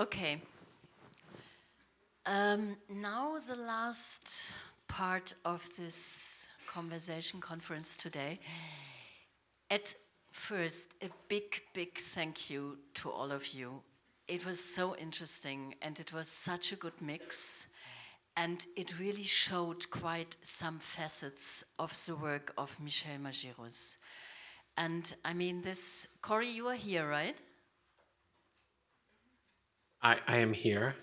Okay. Um, now the last part of this conversation conference today. At first, a big, big thank you to all of you. It was so interesting and it was such a good mix. And it really showed quite some facets of the work of Michel Majerus. And I mean, this, Corey, you are here, right? I, I am here.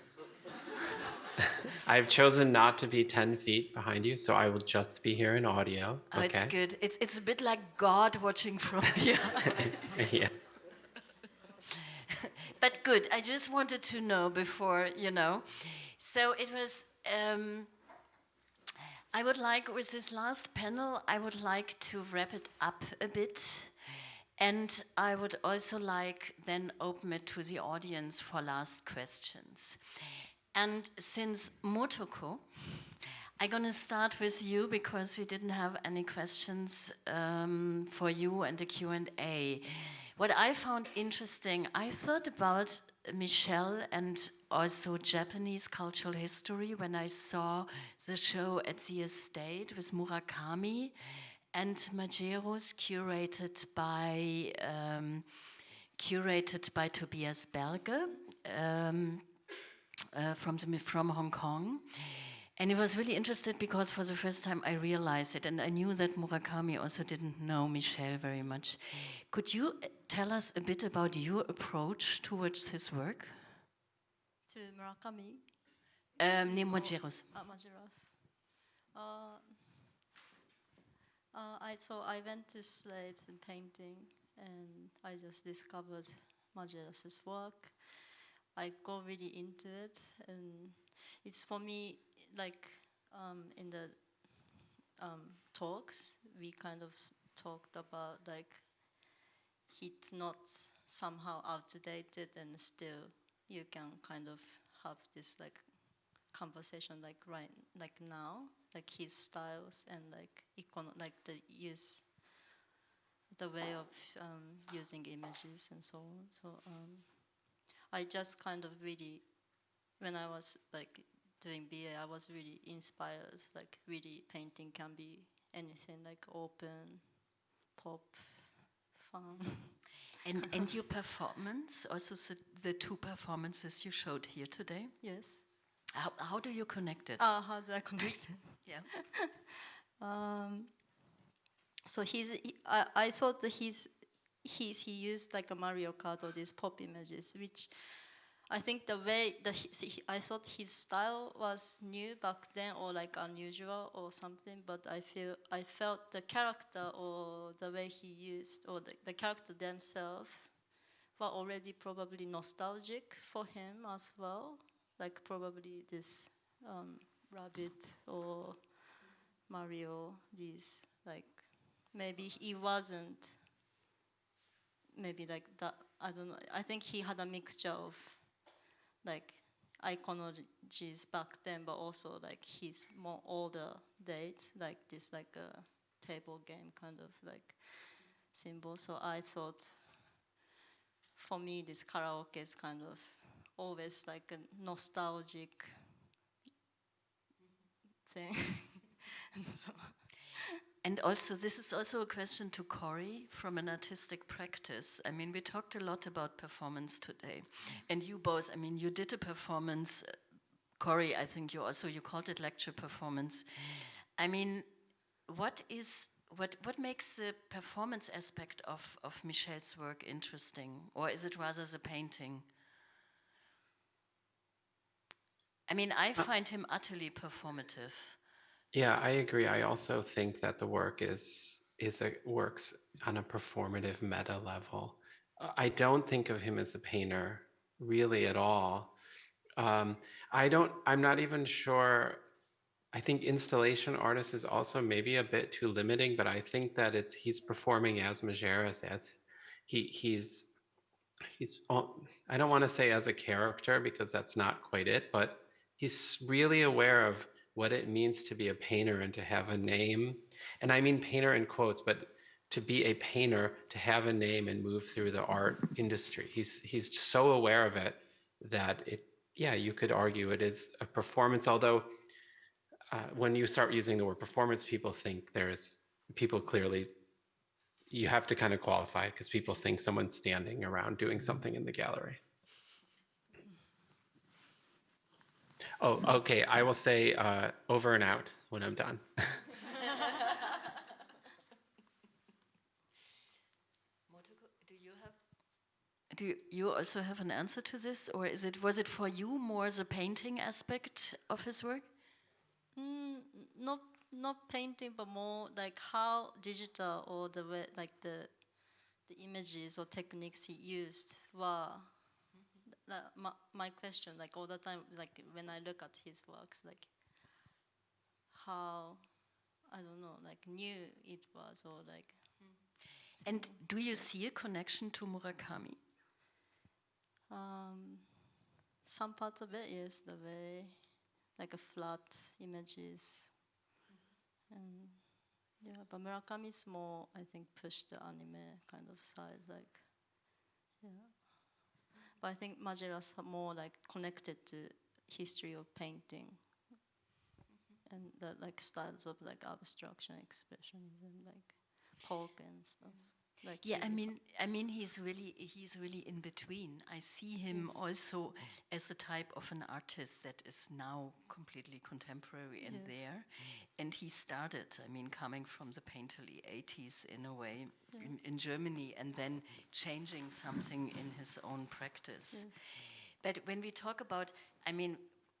I've chosen not to be 10 feet behind you, so I will just be here in audio. Oh, okay? it's good. It's, it's a bit like God watching from here. yeah. but good. I just wanted to know before, you know. So it was. Um, I would like, with this last panel, I would like to wrap it up a bit. And I would also like then open it to the audience for last questions. And since Motoko, I'm going to start with you because we didn't have any questions um, for you and the Q&A. What I found interesting, I thought about Michel and also Japanese cultural history when I saw the show at the estate with Murakami and Majerus curated by um, curated by Tobias Berger um, uh, from the, from Hong Kong. And it was really interested because for the first time I realized it, and I knew that Murakami also didn't know Michel very much. Could you uh, tell us a bit about your approach towards his work? To Murakami? Um, nee, Majerus. Uh, Majerus. Uh, uh, I, so I went to Slate and painting, and I just discovered Majerus's work. I go really into it, and it's for me like um, in the um, talks we kind of talked about like it's not somehow outdated and still you can kind of have this like conversation like right like now like his styles and like icon like the use the way of um, using images and so on. So um, I just kind of really when I was like doing BA I was really inspired like really painting can be anything like open pop fun. And, and your performance, also the, the two performances you showed here today, yes how, how do you connect it? uh, how do I connect it yeah. Um, so he's, he, I, I thought that he's, he's, he used like a Mario Kart or these pop images, which I think the way that he, I thought his style was new back then or like unusual or something, but I feel I felt the character or the way he used or the, the character themselves were already probably nostalgic for him as well, like probably this um, rabbit or Mario, these like maybe he wasn't maybe like that I don't know I think he had a mixture of like iconologies back then but also like his more older date like this like a table game kind of like symbol. So I thought for me this karaoke is kind of always like a nostalgic thing and so And also, this is also a question to Corey from an artistic practice. I mean, we talked a lot about performance today, and you both. I mean, you did a performance, Corey, I think you also you called it lecture performance. I mean, what is what what makes the performance aspect of of Michel's work interesting, or is it rather the painting? I mean, I find him utterly performative. Yeah, I agree. I also think that the work is is a works on a performative meta level. Uh, I don't think of him as a painter really at all. Um, I don't. I'm not even sure. I think installation artist is also maybe a bit too limiting, but I think that it's he's performing as Majerus as he he's he's. I don't want to say as a character because that's not quite it, but he's really aware of what it means to be a painter and to have a name. And I mean painter in quotes, but to be a painter, to have a name and move through the art industry. He's, he's so aware of it that it, yeah, you could argue it is a performance, although uh, when you start using the word performance, people think there's, people clearly, you have to kind of qualify it because people think someone's standing around doing something in the gallery. Oh, okay. I will say uh, over and out when I'm done. Do you have? Do you, you also have an answer to this, or is it was it for you more the painting aspect of his work? Mm, not not painting, but more like how digital or the way like the the images or techniques he used were. That, my, my question, like all the time, like when I look at his works, like how I don't know, like new it was, or like And do you see a connection to Murakami? um, some parts of it, yes, the way like a flat images, and yeah, but Murakami is more, I think, push the anime kind of side, like yeah. But I think Majerus more like connected to history of painting and the like styles of like abstraction, expressionism, like Pollock and stuff. Like Yeah, I mean, I mean, he's really he's really in between. I see him Yes. also as a type of an artist that is now completely contemporary and Yes. there. And he started, I mean, coming from the painterly 80s in a way in, in Germany, and then changing something in his own practice. But when we talk about, I mean,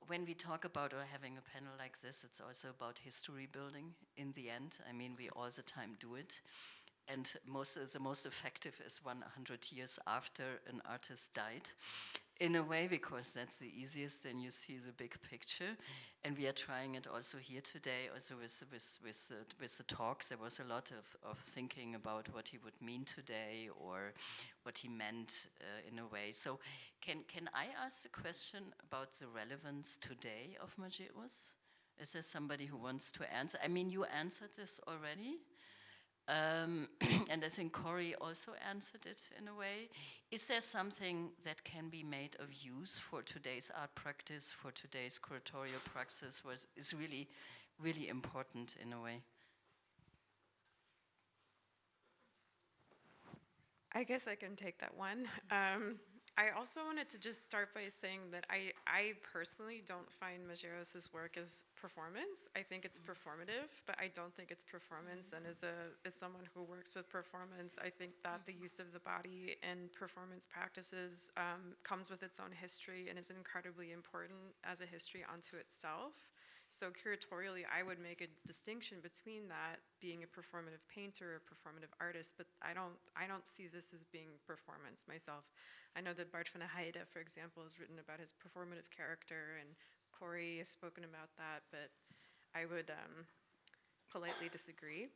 when we talk about or having a panel like this, it's also about history building in the end. I mean, we all the time do it. And most the most effective is 100 years after an artist died, in a way, because that's the easiest. Then you see the big picture, and we are trying it also here today. Also with with with the, with the talks, there was a lot of, of thinking about what he would mean today or what he meant uh, in a way. So, can can I ask a question about the relevance today of Majerus? Is there somebody who wants to answer? I mean, you answered this already. Um, and I think Corey also answered it in a way. Is there something that can be made of use for today's art practice, for today's curatorial practice, was is really, really important in a way? I guess I can take that one. Um, I also wanted to just start by saying that I, I personally don't find Majerus's work as performance. I think it's performative, but I don't think it's performance. And as a as someone who works with performance, I think that the use of the body in performance practices um, comes with its own history and is incredibly important as a history unto itself. So curatorially, I would make a distinction between that being a performative painter or performative artist, but I don't I don't see this as being performance myself. I know that Bart van Heide, for example, has written about his performative character, and Corey has spoken about that, but I would um, politely disagree.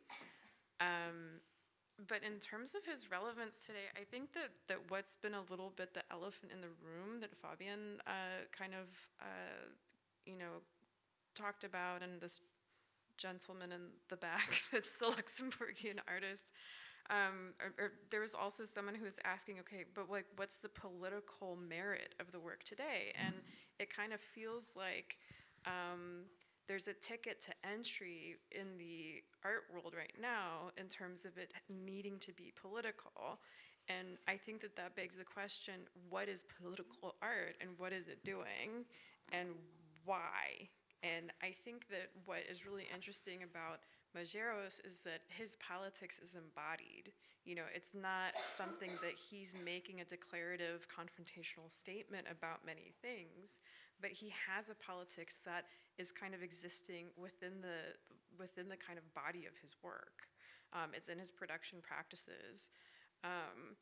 Um, but in terms of his relevance today, I think that, that what's been a little bit the elephant in the room that Fabian uh, kind of, uh, you know, talked about, and this gentleman in the back that's the Luxembourgian artist. Um, or, or there was also someone who was asking, okay, but like, what's the political merit of the work today? And it kind of feels like um, there's a ticket to entry in the art world right now in terms of it needing to be political. And I think that that begs the question what is political art and what is it doing and why? And I think that what is really interesting about Majerus is that his politics is embodied. You know, it's not something that he's making a declarative confrontational statement about many things, but he has a politics that is kind of existing within the within the kind of body of his work. Um, it's in his production practices. Um,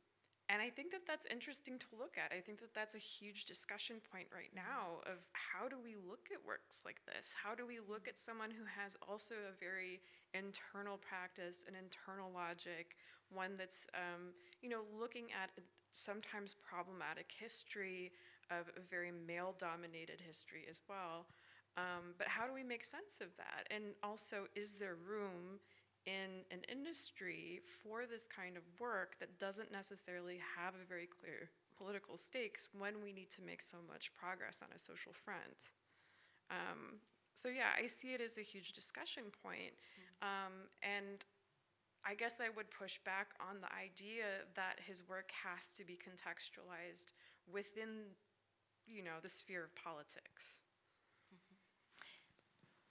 and I think that that's interesting to look at. I think that that's a huge discussion point right now of how do we look at works like this? How do we look at someone who has also a very internal practice, an internal logic, one that's, um, you know, looking at sometimes problematic history of a very male dominated history as well. Um, but how do we make sense of that? And also, is there room in an industry for this kind of work that doesn't necessarily have a very clear political stakes when we need to make so much progress on a social front. Um, so yeah, I see it as a huge discussion point. Um, and I guess I would push back on the idea that his work has to be contextualized within, you know, the sphere of politics.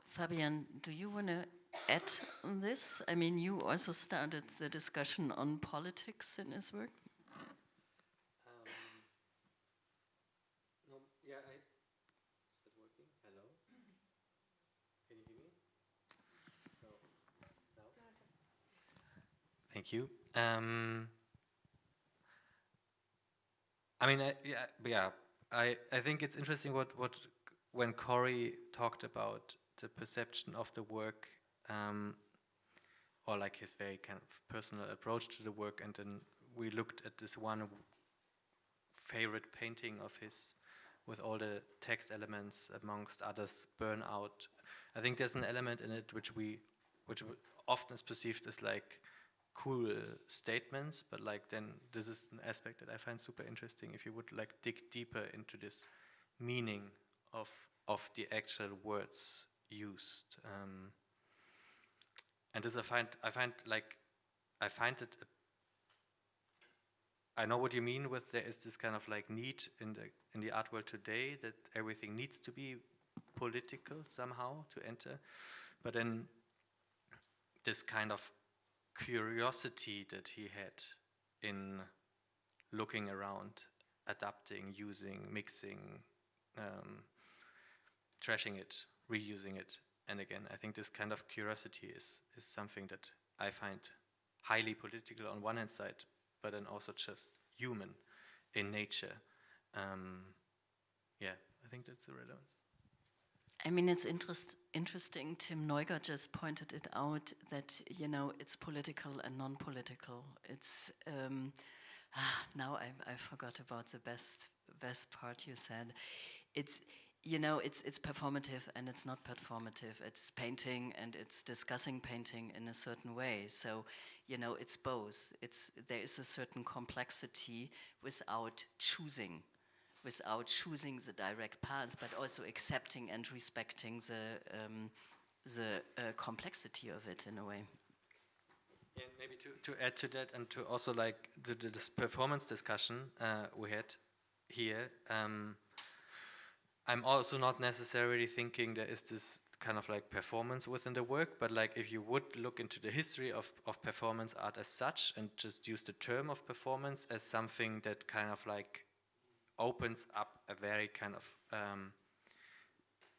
Fabian, do you want to add on this? I mean, you also started the discussion on politics in his work. No, yeah, I. Is that working? Hello? Can you hear me? No. No? Thank you. Um, I mean, I, yeah, yeah. I, I think it's interesting what, what when Corey talked about the perception of the work, um, or like his very kind of personal approach to the work, and then we looked at this one favorite painting of his with all the text elements, amongst others, burnout. I think there's an element in it which we, which often is perceived as like cool statements, but like then this is an aspect that I find super interesting. If you would like dig deeper into this meaning of of the actual words used, um, and this I find I find like I find it I know what you mean with there is this kind of like need in the in the art world today that everything needs to be political somehow to enter, but then this kind of curiosity that he had in looking around, adapting, using, mixing, um, trashing it, reusing it, and again, I think this kind of curiosity is is something that I find highly political on one hand side, but then also just human in nature. Um, yeah, I think that's the relevance. I mean, it's interest, interesting. Tim Neuger just pointed it out that you know it's political and non-political. It's um, ah, now I, I forgot about the best best part you said. It's you know it's it's performative and it's not performative. It's painting and it's discussing painting in a certain way. So you know it's both. It's there is a certain complexity without choosing without choosing the direct paths, but also accepting and respecting the um, the uh, complexity of it in a way. And maybe to, to add to that and to also like the, the this performance discussion uh, we had here, um, I'm also not necessarily thinking there is this kind of like performance within the work, but like if you would look into the history of, of performance art as such and just use the term of performance as something that kind of like opens up a very kind of um,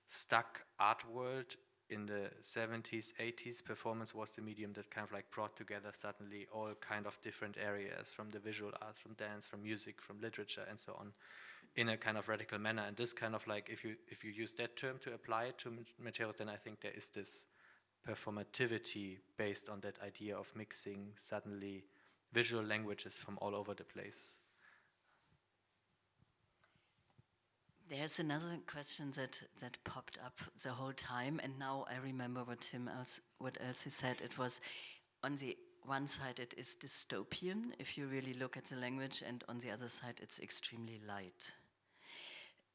stuck art world in the 70s 80s performance was the medium that kind of like brought together suddenly all kind of different areas from the visual arts from dance from music from literature and so on in a kind of radical manner. And this kind of like if you if you use that term to apply it to materials then i think there is this performativity based on that idea of mixing suddenly visual languages from all over the place There's another question that, that popped up the whole time, and now I remember what Tim else what else he said. It was on the one side it is dystopian if you really look at the language, and on the other side it's extremely light.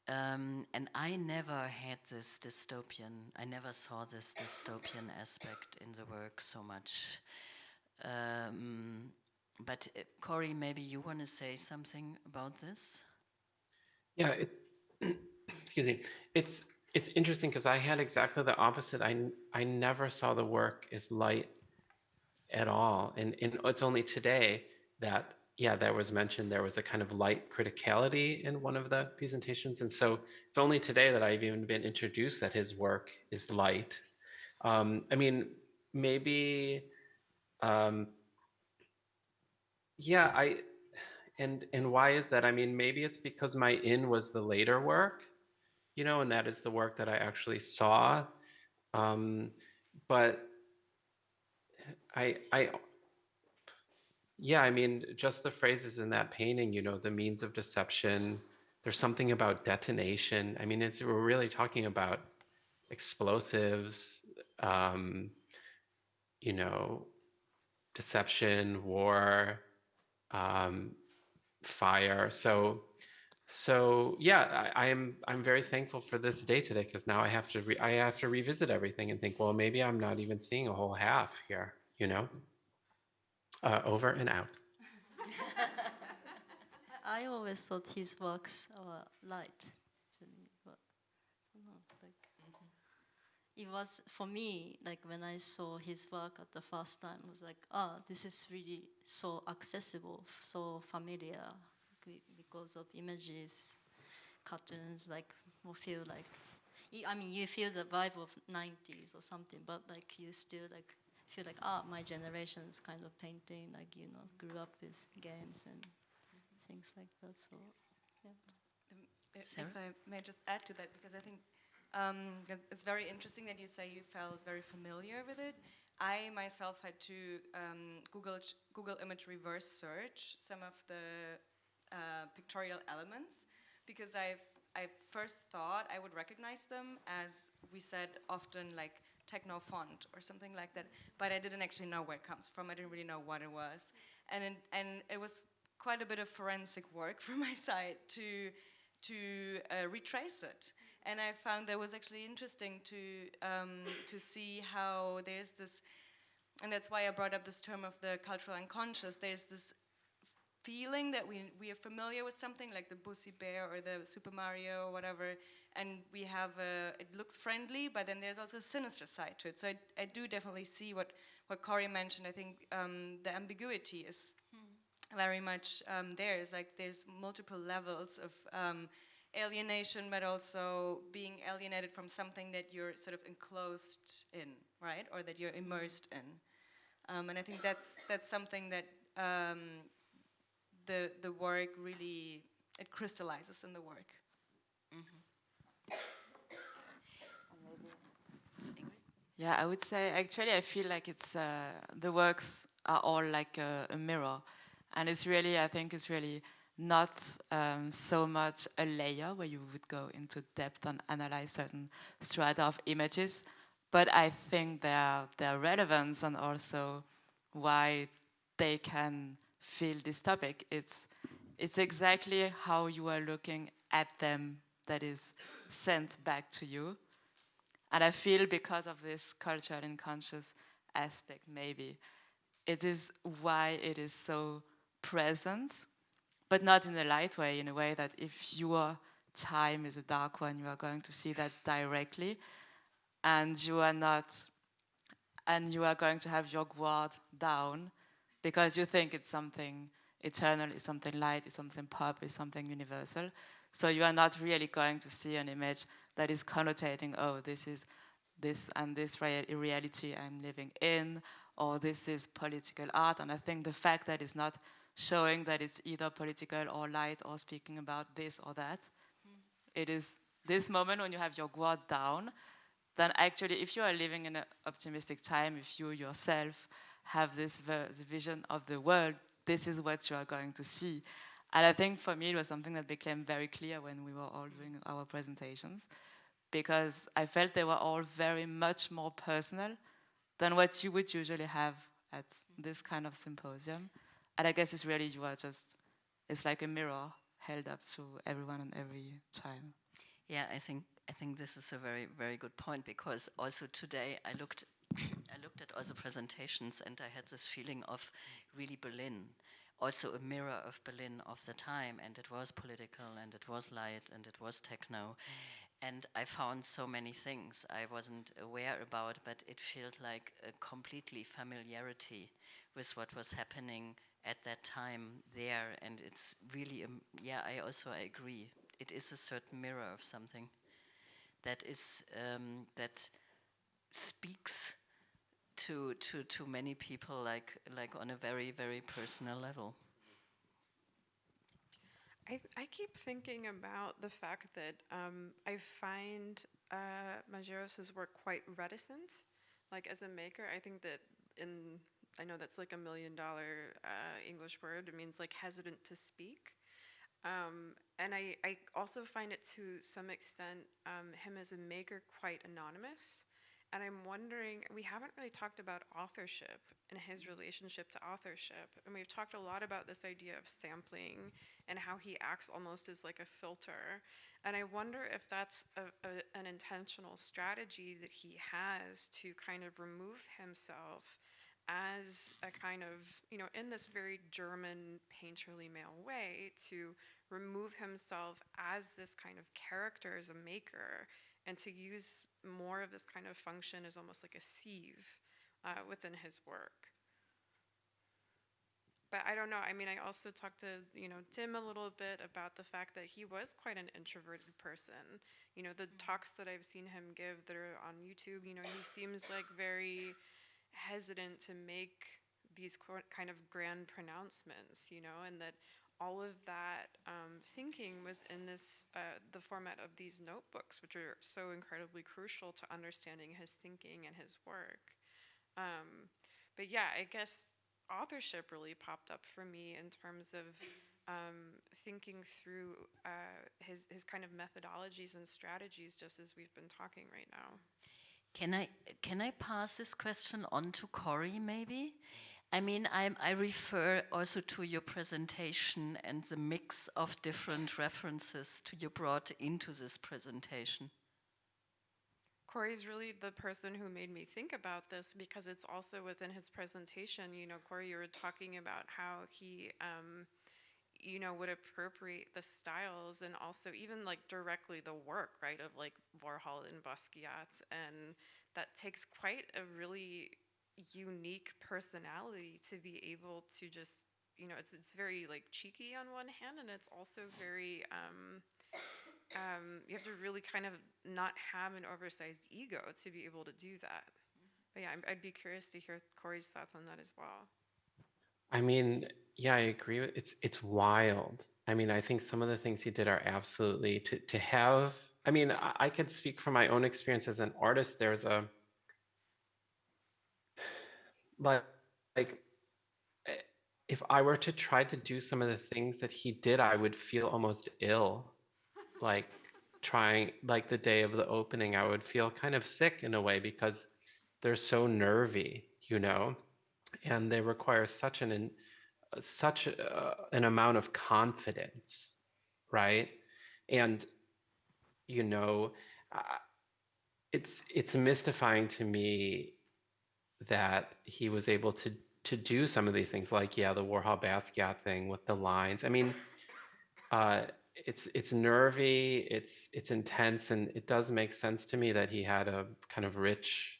Um, and I never had this dystopian. I never saw this dystopian aspect in the work so much. Um, but uh, Corey, maybe you want to say something about this? Yeah, it's excuse me. It's it's interesting because I had exactly the opposite. I I never saw the work as light at all, and and it's only today that yeah, there was mentioned there was a kind of light criticality in one of the presentations, and so it's only today that I've even been introduced that his work is light. Um, I mean, maybe. Um, yeah, I and and why is that? I mean, maybe it's because my in was the later work, you know, and that is the work that I actually saw. Um, but I I yeah, I mean, just the phrases in that painting, you know, the means of deception. There's something about detonation. I mean, it's we're really talking about explosives. Um, you know, deception, war, um, fire. So, so yeah, I, I'm I'm very thankful for this day today because now I have to re- I have to revisit everything and think, well, maybe I'm not even seeing a whole half here. You know. Uh, over and out. I always thought his works were light to me, but I don't know, like it was for me like when I saw his work at the first time, it was like, ah, this is really so accessible, so familiar, because of images, cartoons, like will feel like. I mean, you feel the vibe of '90s or something, but like you still like feel like ah, my generation's kind of painting, like you know, grew up with games and things like that. So Um, i- Sarah? If I may just add to that, because I think um, it's very interesting that you say you felt very familiar with it. I myself had to um, Google Google image reverse search some of the uh, pictorial elements because I've I first thought I would recognize them as we said often like techno font or something like that, but I didn't actually know where it comes from. I didn't really know what it was, and it, and it was quite a bit of forensic work from my side to to uh, retrace it. And I found that was actually interesting to um, to see how there's this, and that's why I brought up this term of the cultural unconscious. There's this feeling that we we are familiar with something like the Bussy Bear or the Super Mario or whatever, and we have a, it looks friendly, but then there's also a sinister side to it. So I, I do definitely see what what Corey mentioned. I think um, the ambiguity is very much um, there. It's like there's multiple levels of um, alienation, but also being alienated from something that you're sort of enclosed in, right, or that you're immersed in. Um, and I think that's that's something that um, the the work really it crystallizes in the work. Yeah, I would say actually I feel like it's uh, the works are all like a, a mirror, and it's really I think it's really not um, so much a layer where you would go into depth and analyze certain strata of images, but I think their their relevance and also why they can feel this topic. It's it's exactly how you are looking at them that is sent back to you. And I feel because of this cultural and conscious aspect, maybe, it is why it is so present, but not in a light way, in a way that if your time is a dark one, you are going to see that directly, and you are not, and you are going to have your guard down because you think it's something eternal, it's something light, it's something pop, it's something universal. So you are not really going to see an image that is connotating, oh, this is this and this rea- reality I'm living in, or this is political art. And I think the fact that it's not showing that it's either political or light or speaking about this or that, it is this moment when you have your guard down, then actually, if you are living in an optimistic time, if you yourself have this vision of the world, this is what you are going to see. And I think for me, it was something that became very clear when we were all doing our presentations, because I felt they were all very much more personal than what you would usually have at this kind of symposium. And I guess it's really you are just, it's like a mirror held up to everyone and every time. Yeah, I think I think this is a very very good point because also today I looked I looked at all the presentations and I had this feeling of really Berlin, also a mirror of Berlin of the time, and it was political and it was light and it was techno, and I found so many things I wasn't aware about, but it felt like a completely familiarity with what was happening at that time there, and it's really um, yeah. I also I agree. It is a certain mirror of something that is um, that speaks to to to many people like like on a very very personal level. I, I keep thinking about the fact that um, I find uh, Majerus's work quite reticent. Like as a maker, I think that in I know that's like a million dollar uh, English word. It means like hesitant to speak. Um, and I, I also find it to some extent um, him as a maker quite anonymous. and I'm wondering, we haven't really talked about authorship and his relationship to authorship. And we've talked a lot about this idea of sampling and how he acts almost as like a filter. And I wonder if that's a, a, an intentional strategy that he has to kind of remove himself as a kind of, you know, in this very German painterly male way, to remove himself as this kind of character, as a maker, and to use more of this kind of function as almost like a sieve uh, within his work. But I don't know. I mean, I also talked to you know Tim a little bit about the fact that he was quite an introverted person. You know, the talks that I've seen him give that are on YouTube. You know, he seems like very hesitant to make these kind of grand pronouncements. You know, and that all of that um, thinking was in this uh, the format of these notebooks, which are so incredibly crucial to understanding his thinking and his work. Um, but yeah, I guess authorship really popped up for me in terms of um, thinking through uh, his his kind of methodologies and strategies, just as we've been talking right now. Can I can I pass this question on to Corey maybe? I mean, I, I refer also to your presentation and the mix of different references to you brought into this presentation. Corey's really the person who made me think about this because it's also within his presentation. You know, Corey, you were talking about how he, um, you know, would appropriate the styles and also even like directly the work, right, of like Warhol and Basquiat. And that takes quite a really unique personality to be able to just, you know, it's, it's very like cheeky on one hand and it's also very, um, um, you have to really kind of not have an oversized ego to be able to do that. But yeah, I'm- I'd be curious to hear Corey's thoughts on that as well. I mean, yeah, I agree. with It's it's wild. I mean, I think some of the things he did are absolutely to to have. I mean, I, I could speak from my own experience as an artist. There's a like like eh, if I were to try to do some of the things that he did, I would feel almost ill. Like trying like the day of the opening, I would feel kind of sick in a way because they're so nervy, you know, and they require such an such uh, an amount of confidence, right? And you know, it's it's mystifying to me that he was able to to do some of these things, like yeah, the Warhol Basquiat thing with the lines. I mean, uh, it's it's nervy, it's it's intense, and it does make sense to me that he had a kind of rich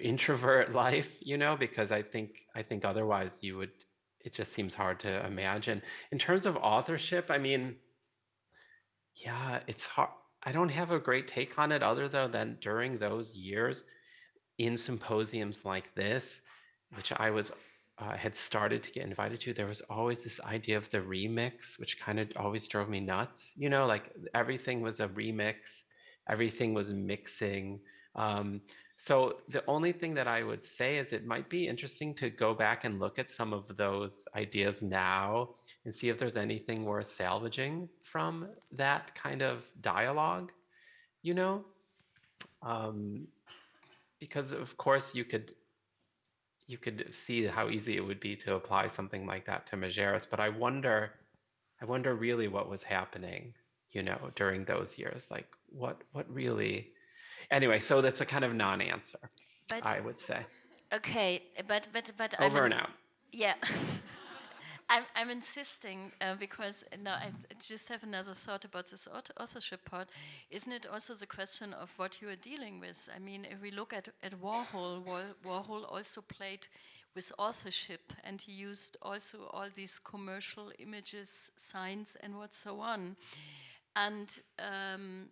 introvert life, you know, because I think I think otherwise you would. It just seems hard to imagine. In terms of authorship, I mean, yeah, it's hard. I don't have a great take on it other though than during those years in symposiums like this, which I was uh, had started to get invited to, there was always this idea of the remix, which kind of always drove me nuts. You know, like everything was a remix, everything was mixing. Um, so the only thing that I would say is it might be interesting to go back and look at some of those ideas now and see if there's anything worth salvaging from that kind of dialogue, you know? Um, because of course you could you could see how easy it would be to apply something like that to Majerus, but I wonder I wonder really what was happening, you know, during those years. Like what what really anyway, so that's a kind of non-answer, I would say. Okay, but but but I'm Over and out. Yeah. I'm, I'm insisting uh, because uh, now I just have another thought about this authorship part. Isn't it also the question of what you are dealing with? I mean, if we look at, at Warhol, Warhol also played with authorship and he used also all these commercial images, signs, and what so on. And um,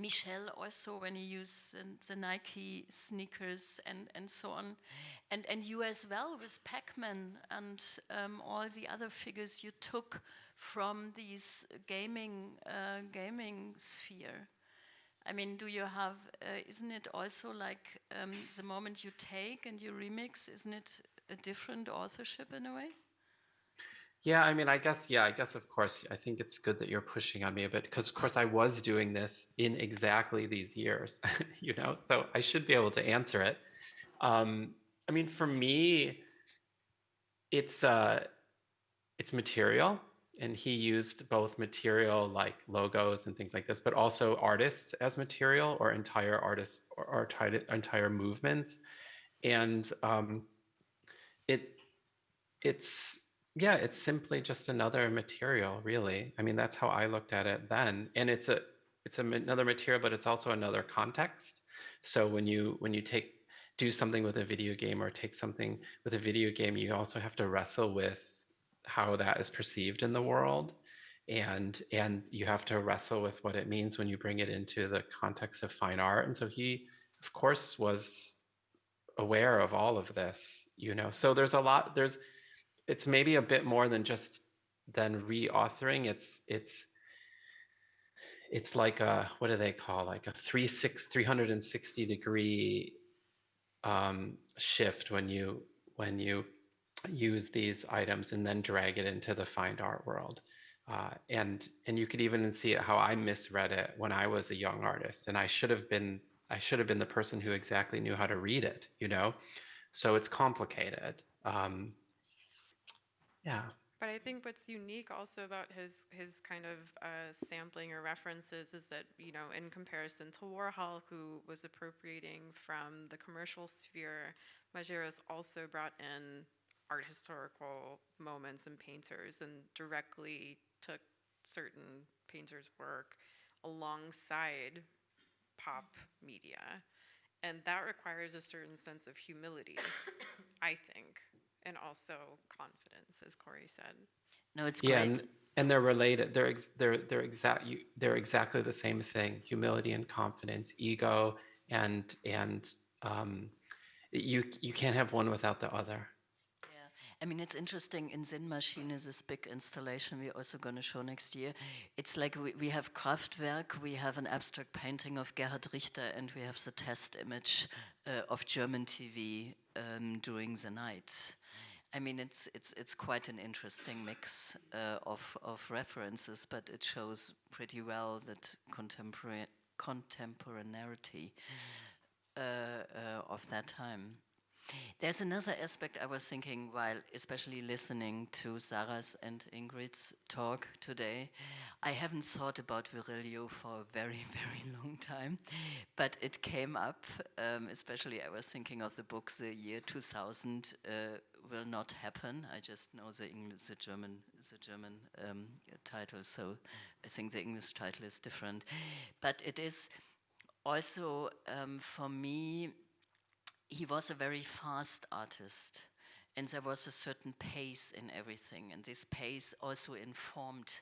Michel also when he used the, Nike sneakers and, and so on. And, and you as well with Pac-Man and um, all the other figures you took from these gaming, uh, gaming sphere. I mean, do you have, uh, isn't it also like um, the moment you take and you remix, isn't it a different authorship in a way? Yeah, I mean, I guess, yeah, I guess, of course, I think it's good that you're pushing on me a bit because, of course, I was doing this in exactly these years, you know, so I should be able to answer it. Um, I mean, for me, it's uh, it's material, and he used both material like logos and things like this, but also artists as material or entire artists or, or entire movements, and um, it it's yeah, it's simply just another material, really. I mean, that's how I looked at it then, and it's a it's a, another material, but it's also another context. So when you when you take do something with a video game or take something with a video game, you also have to wrestle with how that is perceived in the world, and and you have to wrestle with what it means when you bring it into the context of fine art. And so he, of course, was aware of all of this. You know, so there's a lot. There's it's maybe a bit more than just than reauthoring. It's it's it's like a what do they call like a three six 360 degree um, shift when you when you use these items and then drag it into the fine art world. Uh, and and you could even see how I misread it when I was a young artist, and I should have been I should have been the person who exactly knew how to read it, you know. So it's complicated. Um, yeah. But I think what's unique also about his his kind of uh, sampling or references is that you know in comparison to Warhol, who was appropriating from the commercial sphere, Majerus also brought in art historical moments and painters and directly took certain painters' work alongside pop media, and that requires a certain sense of humility, I think and also confidence, as Corey said. No, it's Yeah, great. and, and they're related. They're ex- they're they're exact. You, they're exactly the same thing: humility and confidence, ego, and and um, you you can't have one without the other. Yeah, I mean, it's interesting. In Zen Machine is this big installation we're also going to show next year. It's like we, we have Kraftwerk, we have an abstract painting of Gerhard Richter, and we have the test image uh, of German TV um, during the night. I mean, it's it's it's quite an interesting mix uh, of of references, but it shows pretty well that contemporary contemporaneity uh, uh, of that time. There's another aspect I was thinking while, especially listening to Sarah's and Ingrid's talk today. I haven't thought about Virilio for a very, very long time, but it came up. Um, especially, I was thinking of the book, The Year 2000 uh, Will Not Happen. I just know the English, the German, the German um, title, so I think the English title is different. But it is also um, for me he was a very fast artist and there was a certain pace in everything and this pace also informed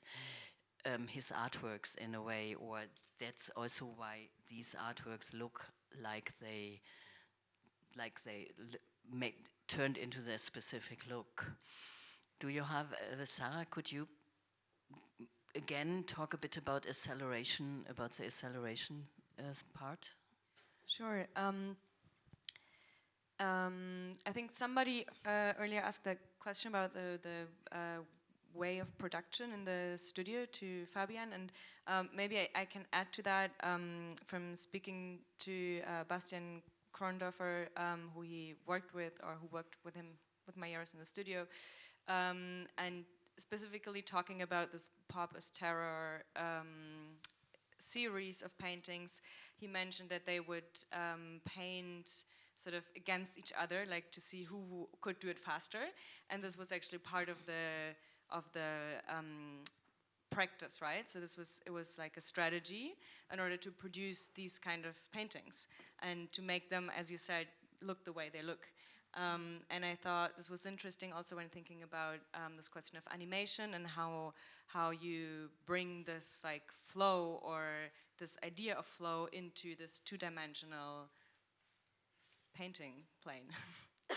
um, his artworks in a way or that's also why these artworks look like they like they made, turned into their specific look do you have uh, sarah could you again talk a bit about acceleration about the acceleration uh, part Sure. Um, um, I think somebody uh, earlier asked a question about the, the uh, way of production in the studio to Fabian, and um, maybe I, I, can add to that um, from speaking to uh, Bastian Krondorfer, um, who he worked with, or who worked with him with Majerus in the studio, um, and specifically talking about this pop as terror um, series of paintings. He mentioned that they would paint sort of against each other, like to see who could do it faster. And this was actually part of the of the um, practice, right? So this was it was like a strategy in order to produce these kind of paintings and to make them, as you said, look the way they look. Um, and I thought this was interesting also when thinking about um, this question of animation and how how you bring this like flow or this idea of flow into this two-dimensional painting plane.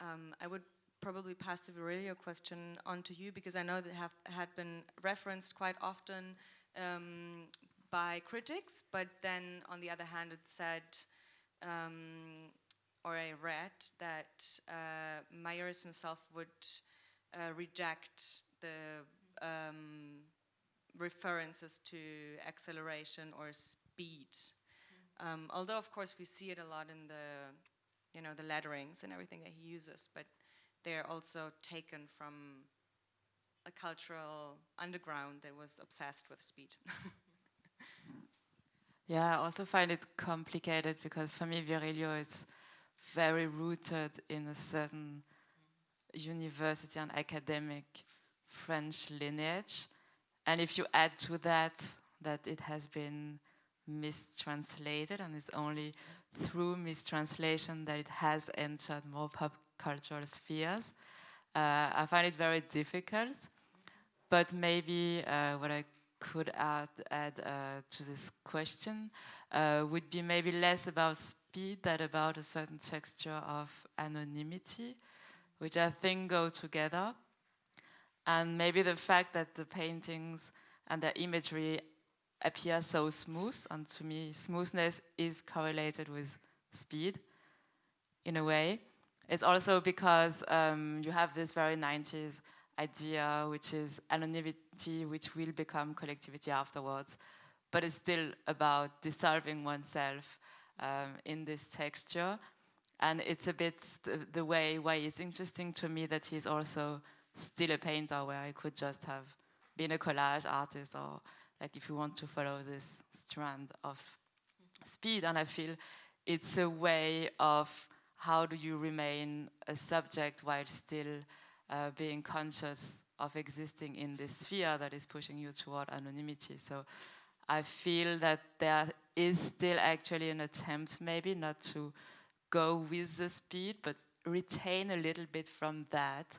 um, I would probably pass the Virilio question on to you because I know that have had been referenced quite often um, by critics, but then on the other hand, it said um, or I read that uh, Majerus himself would uh, reject the um, references to acceleration or speed. Um, although, of course, we see it a lot in the, you know, the letterings and everything that he uses, but they're also taken from a cultural underground that was obsessed with speed. Yeah, I also find it complicated because for me, Virilio is very rooted in a certain university and academic French lineage. And if you add to that that it has been mistranslated and it's only through mistranslation that it has entered more pop cultural spheres, uh, I find it very difficult. But maybe uh, what I could add, add uh, to this question uh, would be maybe less about speed than about a certain texture of anonymity, which I think go together. And maybe the fact that the paintings and the imagery appear so smooth, and to me, smoothness is correlated with speed in a way. It's also because um, you have this very 90s idea, which is anonymity, which will become collectivity afterwards. But it's still about dissolving oneself um, in this texture. And it's a bit the, the, way why it's interesting to me that he's also still a painter, where I could just have been a collage artist, or like if you want to follow this strand of speed. And I feel it's a way of how do you remain a subject while still uh, being conscious of existing in this sphere that is pushing you toward anonymity. So I feel that there is still actually an attempt maybe not to go with the speed, but retain a little bit from that.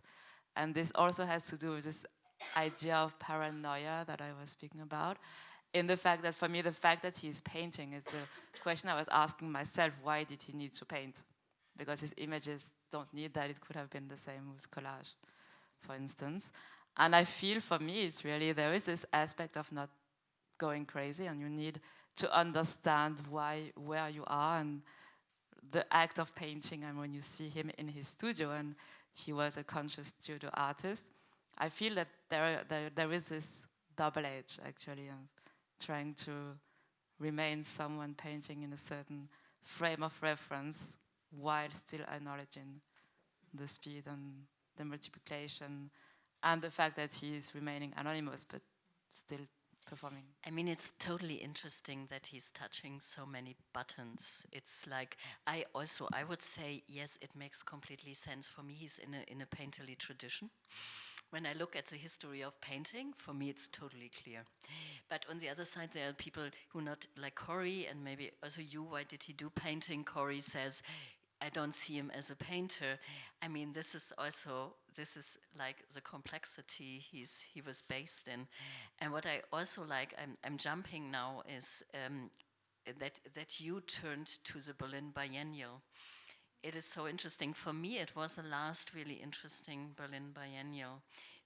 And this also has to do with this idea of paranoia that I was speaking about. In the fact that for me, the fact that he's painting is a question I was asking myself, why did he need to paint? Because his images don't need that. It could have been the same with collage, for instance. And I feel for me, it's really, there is this aspect of not going crazy and you need to understand why, where you are and the act of painting and when you see him in his studio and he was a conscious studio artist, I feel that there, there, there is this double edge actually of trying to remain someone painting in a certain frame of reference while still acknowledging the speed and the multiplication and the fact that he is remaining anonymous but still performing. I mean, it's totally interesting that he's touching so many buttons. It's like I also I would say yes, it makes completely sense for me. He's in a in a painterly tradition. When I look at the history of painting, for me it's totally clear. But on the other side, there are people who not like Corey and maybe also you. Why did he do painting? Corey says I don't see him as a painter. I mean, this is also this is like the complexity he's he was based in, and what I also like. I'm I'm jumping now is um, that that you turned to the Berlin Biennial. It is so interesting for me. It was the last really interesting Berlin Biennial.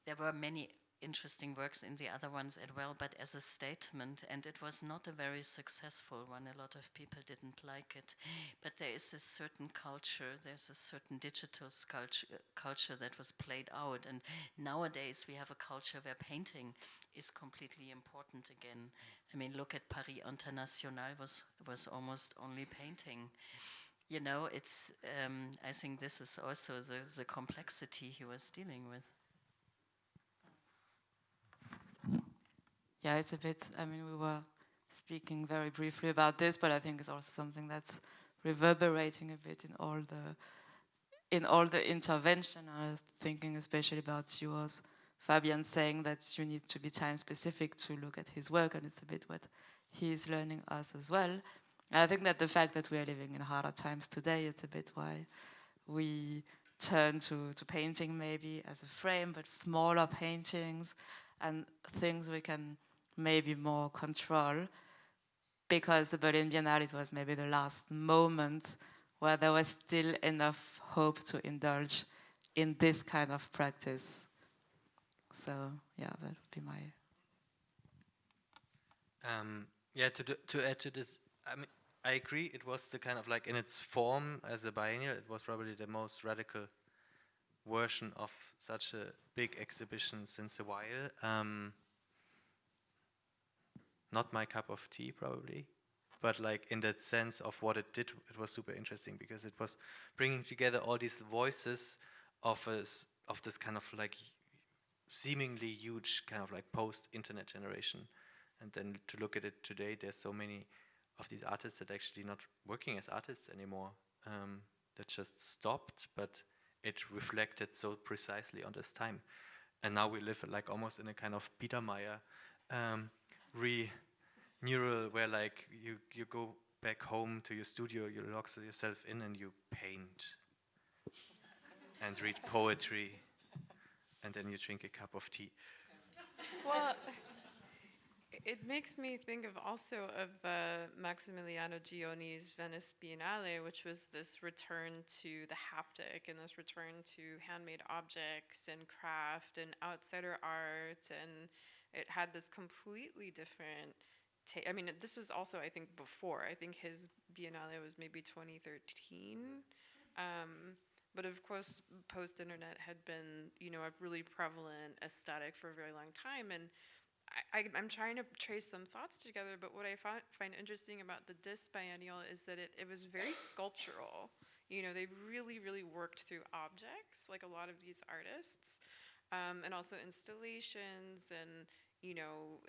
There were many interesting works in the other ones as well, but as a statement, and it was not a very successful one. A lot of people didn't like it. But there is a certain culture, there's a certain digital culture, culture that was played out, and nowadays we have a culture where painting is completely important again. I mean, look at Paris International was was almost only painting. You know, it's. Um, I think this is also the the complexity he was dealing with. Yeah, it's a bit, I mean, we were speaking very briefly about this, but I think it's also something that's reverberating a bit in all the in all the intervention. I was thinking especially about yours, Fabian, saying that you need to be time specific to look at his work, and it's a bit what he's learning us as well. And I think that the fact that we are living in harder times today, it's a bit why we turn to, to painting maybe as a frame, but smaller paintings and things we can maybe more control because the Berlin Biennale it was maybe the last moment where there was still enough hope to indulge in this kind of practice. So yeah, that would be my. Um, yeah, to do, to add to this, I mean, I agree. It was the kind of like in its form as a biennial, it was probably the most radical version of such a big exhibition since a while. Um, not my cup of tea, probably, but like in that sense of what it did, it was super interesting because it was bringing together all these voices of us of this kind of like seemingly huge kind of like post-internet generation, and then to look at it today, there's so many of these artists that actually not working as artists anymore. Um, that just stopped, but it reflected so precisely on this time. And now we live like almost in a kind of Biedermeier um, re neural where like you, you go back home to your studio, you lock yourself in and you paint and read poetry and then you drink a cup of tea. Well, it makes me think of also of uh, Maximiliano Gioni's Venice Biennale, which was this return to the haptic and this return to handmade objects and craft and outsider art, and it had this completely different. Ta- I mean, this was also, I think, before. I think his Biennale was maybe 2013. Um, but of course, post-internet had been, you know, a really prevalent aesthetic for a very long time, and I, I, am trying to trace some thoughts together, but what I find, find interesting about the DIS biennial is that it, it was very sculptural. You know, they really, really worked through objects, like a lot of these artists, um, and also installations and, you know,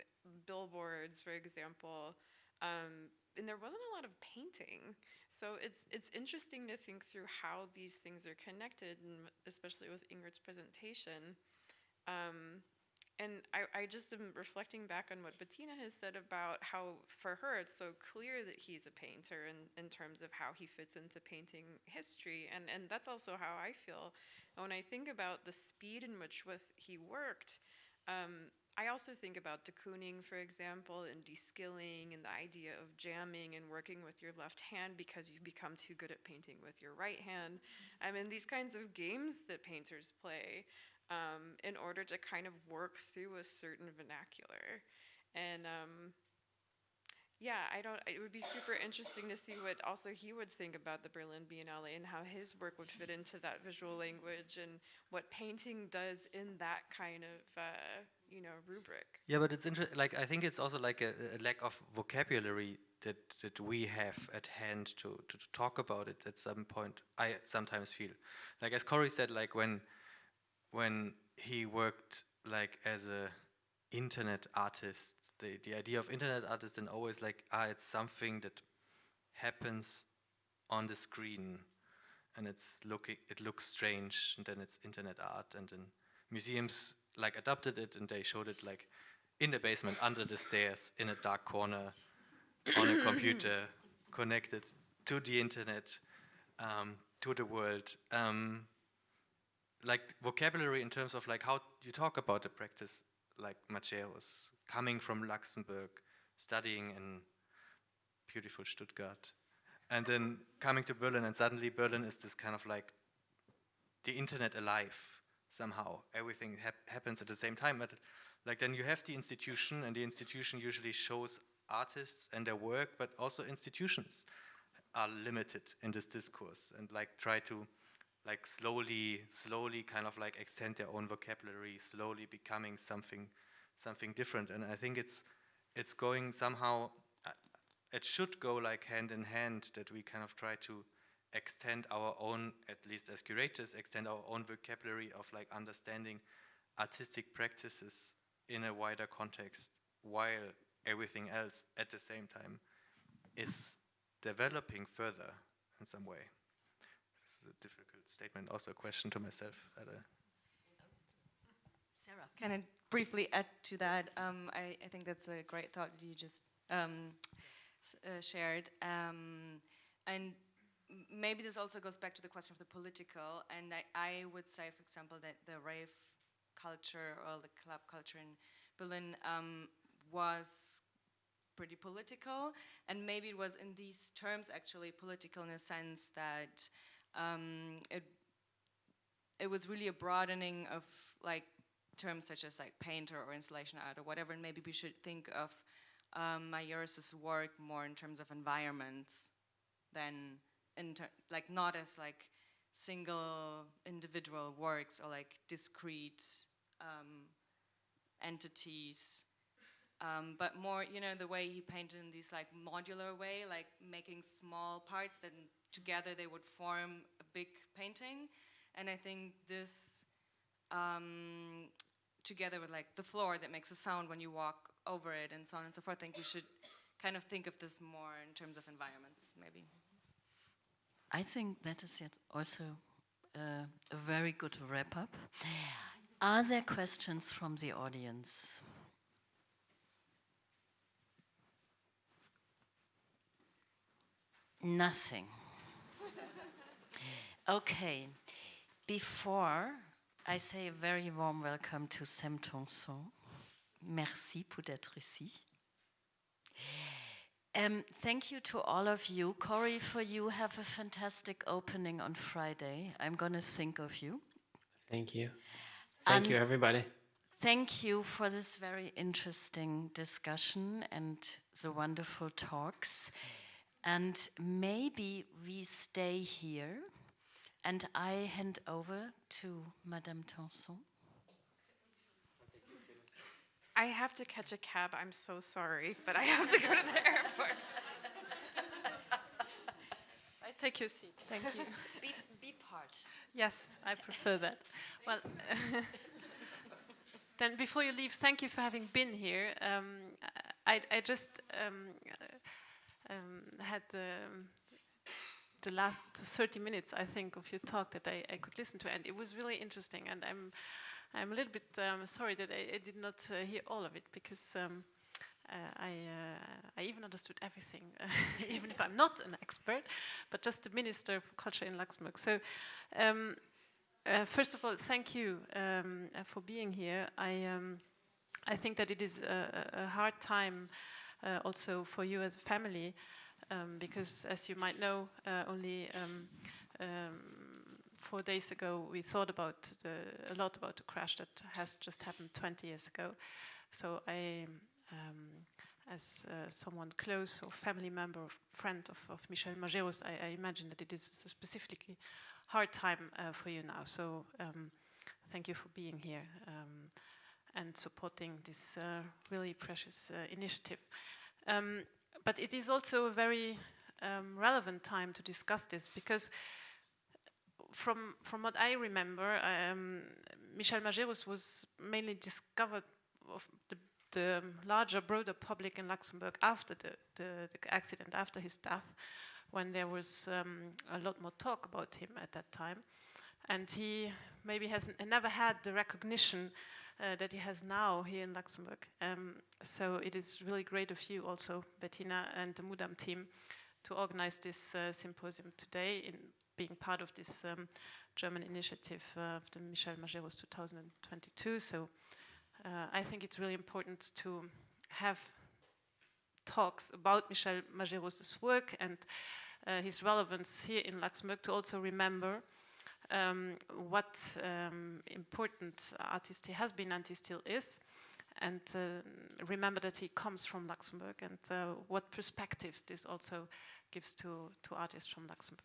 billboards, for example. Um, and there wasn't a lot of painting. So it's, it's interesting to think through how these things are connected, and especially with Ingrid's presentation. Um, and I, I just am reflecting back on what Bettina has said about how, for her, it's so clear that he's a painter in, in terms of how he fits into painting history. And, and that's also how I feel. And when I think about the speed in which with he worked, um, I also think about de Kooning, for example, and de-skilling and the idea of jamming and working with your left hand because you've become too good at painting with your right hand. I mean, these kinds of games that painters play um, in order to kind of work through a certain vernacular. And um, yeah, I don't. It would be super interesting to see what also he would think about the Berlin Biennale and how his work would fit into that visual language and what painting does in that kind of uh, you know rubric. Yeah, but it's interesting. Like I think it's also like a, a, lack of vocabulary that that we have at hand to, to to talk about it at some point. I sometimes feel like as Corey said, like when when he worked like as a internet artists. the, the idea of internet artists and always like, ah, it's something that happens on the screen and it's looking, it looks strange and then it's internet art and then museums like adopted it and they showed it like in the basement under the stairs in a dark corner on a computer connected to the internet um, to the world um, like vocabulary in terms of like how you talk about the practice like Majerus, coming from Luxembourg, studying in beautiful Stuttgart, and then coming to Berlin, and suddenly Berlin is this kind of like the internet alive somehow. Everything hap happens at the same time, but like then you have the institution, and the institution usually shows artists and their work, but also institutions are limited in this discourse and like try to like slowly, slowly kind of like extend their own vocabulary, slowly becoming something, something different. And I think it's, it's going somehow, uh, it should go like hand in hand that we kind of try to extend our own, at least as curators, extend our own vocabulary of like understanding artistic practices in a wider context while everything else at the same time is developing further in some way. Is a difficult statement, also a question to myself. Sarah. Can I briefly add to that? Um, I, I, think that's a great thought that you just um, uh, shared. Um, and maybe this also goes back to the question of the political. And I, I, would say, for example, that the rave culture or the club culture in Berlin um, was pretty political. And maybe it was in these terms actually political in a sense that um, it it was really a broadening of like terms such as like painter or installation art or whatever, and maybe we should think of um, work more in terms of environments than in like not as like single individual works or like discrete um, entities. Um, but more you know the way he painted in this like modular way like making small parts that together they would form a big painting and i think this um, together with like the floor that makes a sound when you walk over it and so on and so forth i think we should kind of think of this more in terms of environments maybe I think that is yet also uh, a very good wrap up. Are there questions from the audience? Nothing. Okay. Before I say a very warm welcome to Sam Tanson, merci pour d'être ici. Um, thank you to all of you. Corey, for you, have a fantastic opening on Friday. I'm going to think of you. Thank you. Thank you, everybody. Thank you for this very interesting discussion and the wonderful talks. And maybe we stay here and I hand over to Madame Tanson. I have to catch a cab. I'm so sorry, but I have to go to the airport. I take your seat. Thank you. Be, be part. yes, I prefer that. Well, then before you leave, thank you for having been here. Um, I, I just um, uh, um, had um, the last 30 minutes, I think, of your talk that I, I could listen to, and it was really interesting. And I'm, I'm a little bit um, sorry that I, I did not uh, hear all of it because um, uh, I, uh, I even understood everything, even if I'm not an expert, but just the minister for culture in Luxembourg. So. Um, uh, first of all, thank you um, uh, for being here. I, um, I think that it is a, a hard time uh, also for you as a family um, because, as you might know, uh, only um, um, four days ago we thought about the, a lot about the crash that has just happened 20 years ago. So I, um, as uh, someone close or family member or friend of, of Michel Majerus, I, I imagine that it is a specifically hard time uh, for you now. So thank you for being here um, and supporting this uh, really precious uh, initiative. Um, but it is also a very um, relevant time to discuss this because from from what I remember, um, Michel Majerus was mainly discovered of the, the larger, broader public in Luxembourg after the, the, the accident, after his death, when there was um, a lot more talk about him at that time. And he maybe has never had the recognition uh, that he has now here in Luxembourg. Um, so it is really great of you also, Bettina and the Mudam team, to organize this uh, symposium today in being part of this um, German initiative uh, of the Michel Majerus 2022. So uh, I think it's really important to have talks about Michel Majerus' work and uh, his relevance here in Luxembourg to also remember um, what um, important artist he has been and he still is, and uh, remember that he comes from Luxembourg and uh, what perspectives this also gives to, to artists from Luxembourg.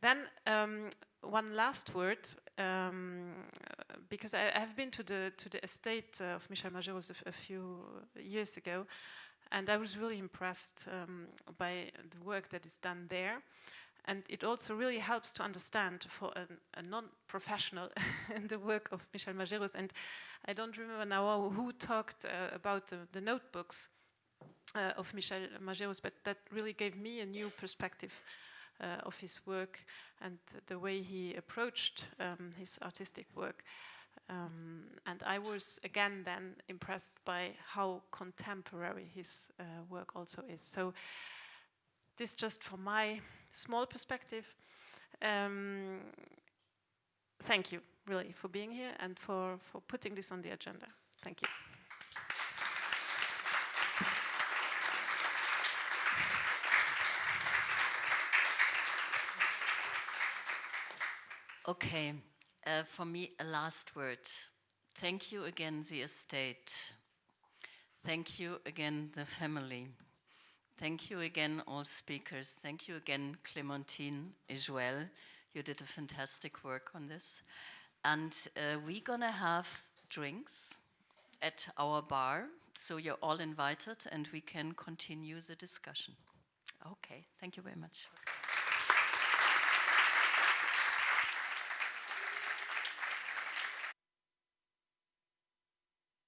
Then um, one last word, um, because I, have been to the to the estate of Michel Majerus a few years ago, and I was really impressed um, by the work that is done there. And it also really helps to understand for an, a non-professional the work of Michel Majerus. And I don't remember now who talked uh, about the, the notebooks uh, of Michel Majerus, but that really gave me a new perspective uh, of his work and the way he approached um, his artistic work. Um, and I was again then impressed by how contemporary his uh, work also is. So this just for my small perspective. Um, thank you really for being here and for, for putting this on the agenda. Thank you. Okay, uh, for me, a last word. Thank you again, the estate. Thank you again, the family. Thank you again, all speakers. Thank you again, Clementine as well. You did a fantastic work on this. And uh, we're gonna have drinks at our bar, so you're all invited and we can continue the discussion. Okay, thank you very much.